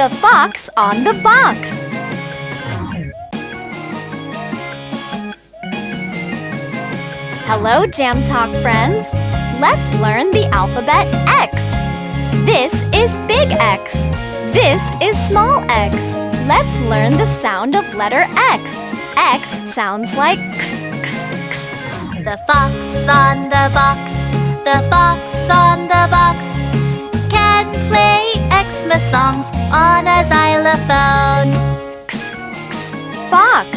The fox on the box. Hello, Jam Talk friends. Let's learn the alphabet X. This is big X. This is small x. Let's learn the sound of letter X. X sounds like x, x, x. The fox on the box, the fox on the box on a xylophone. X, x. Fox.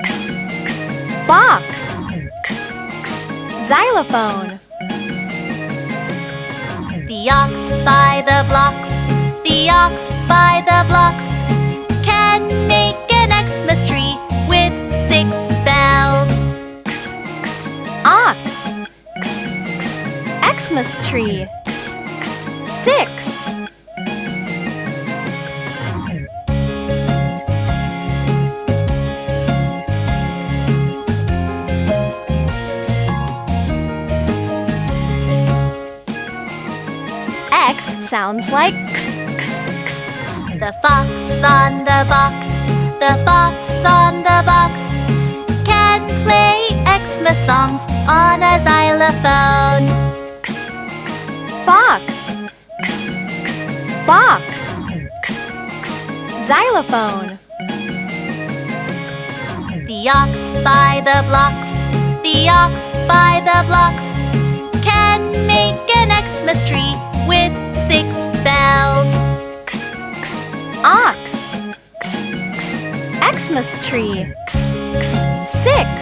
X, x. Box. X, x. Xylophone. The ox by the blocks, the ox by the blocks can make an Xmas tree with six bells. X, x. Ox. X, x. Xmas tree. X, x. Six. X sounds like x, x, x. The fox on the box, the fox on the box can play Xmas songs on a xylophone. X, x. Fox. X, x. Box. X, x. Xylophone. The ox by the blocks, the ox by the blocks Xmas tree. X, X, six.